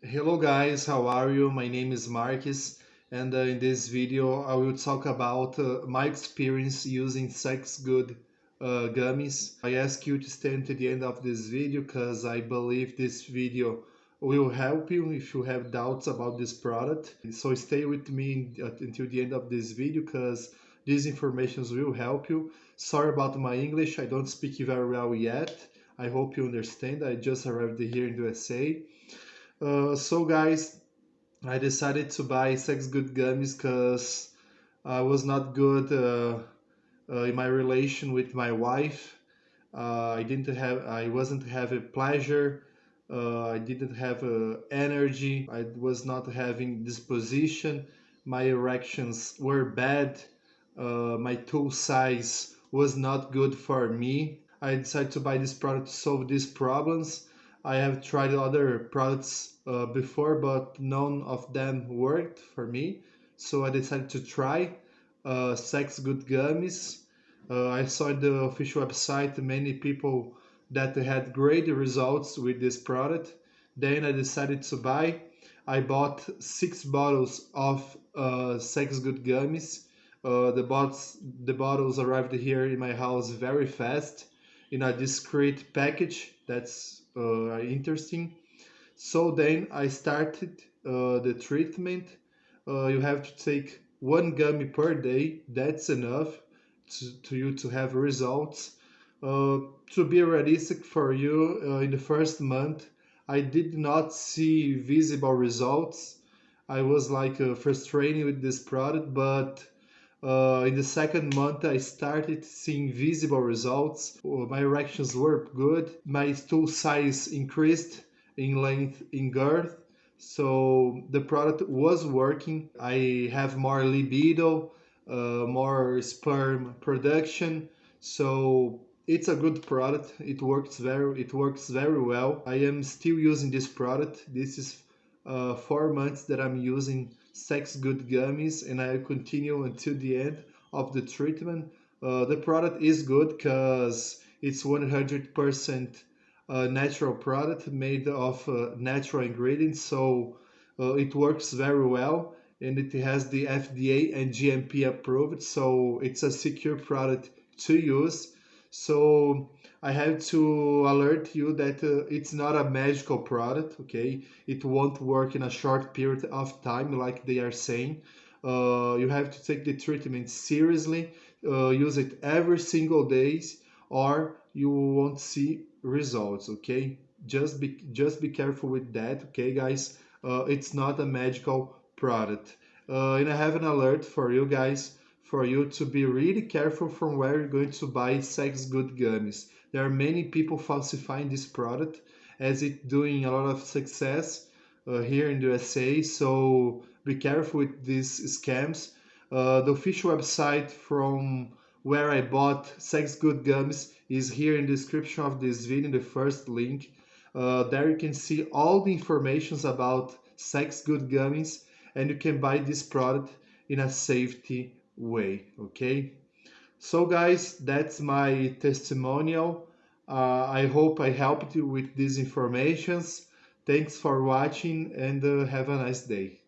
Hello guys, how are you? My name is Marcus and uh, in this video I will talk about uh, my experience using Sex Good uh, gummies. I ask you to stay to the end of this video because I believe this video will help you if you have doubts about this product. So stay with me until the end of this video because these informations will help you. Sorry about my English, I don't speak very well yet. I hope you understand. I just arrived here in the USA. Uh, so guys, I decided to buy Sex Good gummies because I was not good uh, uh, in my relation with my wife. Uh, I didn't have, I wasn't having pleasure. Uh, I didn't have uh, energy. I was not having disposition. My erections were bad. my tool size was not good for me. I decided to buy this product to solve these problems I have tried other products uh, before, but none of them worked for me. So I decided to try uh, Sex Good Gummies. Uh, I saw the official website many people that had great results with this product. Then I decided to buy. I bought six bottles of uh, Sex Good Gummies. Uh, the bottles the bottles arrived here in my house very fast in a discreet package. That's uh, interesting. So then I started uh, the treatment. Uh, you have to take one gummy per day. That's enough to, to you to have results. Uh, to be realistic for you, uh, in the first month, I did not see visible results. I was like frustrated with this product, but uh, in the second month, I started seeing visible results. Uh, my erections were good. My stool size increased in length, in girth. So the product was working. I have more libido, uh, more sperm production. So it's a good product. It works very, it works very well. I am still using this product. This is uh, four months that I'm using Sex Good Gummies and I continue until the end of the treatment. Uh, the product is good because it's 100% uh, natural product made of uh, natural ingredients so uh, it works very well and it has the FDA and GMP approved so it's a secure product to use so I have to alert you that uh, it's not a magical product, okay? It won't work in a short period of time, like they are saying. Uh, you have to take the treatment seriously, uh, use it every single days, or you won't see results, okay? Just be just be careful with that, okay, guys? Uh, it's not a magical product. Uh, and I have an alert for you guys for you to be really careful from where you're going to buy sex good gummies. There are many people falsifying this product as it doing a lot of success uh, here in the USA. So be careful with these scams. Uh, the official website from where I bought sex good gummies is here in the description of this video, the first link. Uh, there you can see all the informations about sex good gummies and you can buy this product in a safety way okay? So guys that's my testimonial. Uh, i hope i helped you with these informations. Thanks for watching and uh, have a nice day